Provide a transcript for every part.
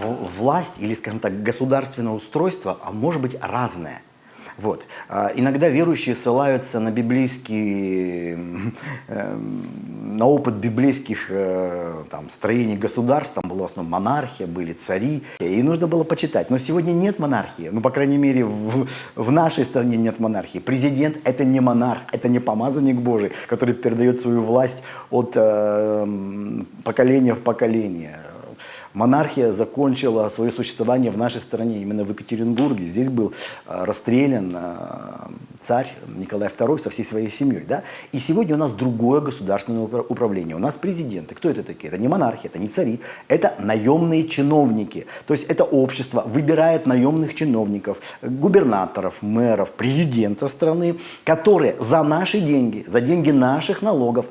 власть или, скажем так, государственное устройство, а может быть разное. Вот. А, Иногда верующие ссылаются на библейские, эм, на опыт библейских э, там, строений государств, там была в основном монархия, были цари, и нужно было почитать. Но сегодня нет монархии, ну, по крайней мере, в, в нашей стране нет монархии. Президент – это не монарх, это не помазанник Божий, который передает свою власть от э, поколения в поколение. Монархия закончила свое существование в нашей стране, именно в Екатеринбурге. Здесь был э, расстрелян э, царь Николай II со всей своей семьей. Да? И сегодня у нас другое государственное упра- управление. У нас президенты. Кто это такие? Это не монархия, это не цари, это наемные чиновники. То есть это общество выбирает наемных чиновников, губернаторов, мэров, президента страны, которые за наши деньги, за деньги наших налогов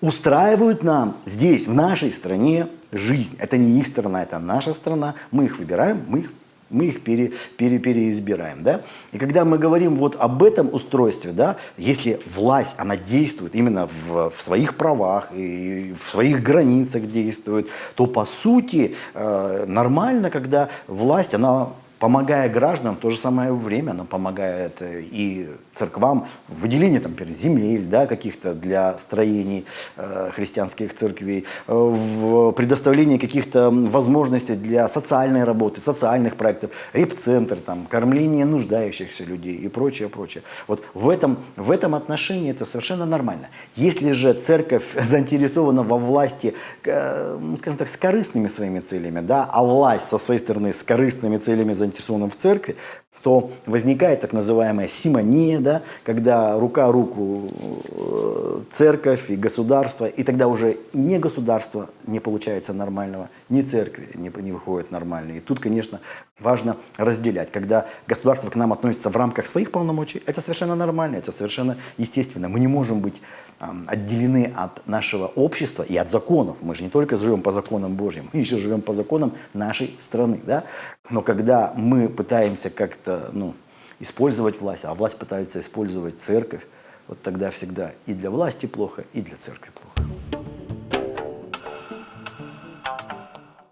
устраивают нам здесь, в нашей стране, жизнь. Это не их страна, это наша страна. Мы их выбираем, мы их, мы их пере, пере- переизбираем. Да? И когда мы говорим вот об этом устройстве, да, если власть, она действует именно в, в своих правах и в своих границах действует, то по сути э, нормально, когда власть, она помогая гражданам, в то же самое время она помогает и церквам в выделении, там, например, земель да, каких-то для строений э, христианских церквей, э, в предоставлении каких-то возможностей для социальной работы, социальных проектов, репцентр, там, кормление нуждающихся людей и прочее, прочее. Вот в этом, в этом отношении это совершенно нормально. Если же церковь заинтересована во власти, э, скажем так, с корыстными своими целями, да, а власть со своей стороны с корыстными целями заинтересована в церкви, то возникает так называемая симония, да, когда рука руку э, церковь и государство, и тогда уже не государство не получается нормального, ни церкви не, не выходит нормально. И тут, конечно, важно разделять. Когда государство к нам относится в рамках своих полномочий, это совершенно нормально, это совершенно естественно. Мы не можем быть ам, отделены от нашего общества и от законов. Мы же не только живем по законам Божьим, мы еще живем по законам нашей страны. Да? Но когда мы пытаемся как-то ну, использовать власть, а власть пытается использовать церковь, вот тогда всегда и для власти плохо, и для церкви плохо.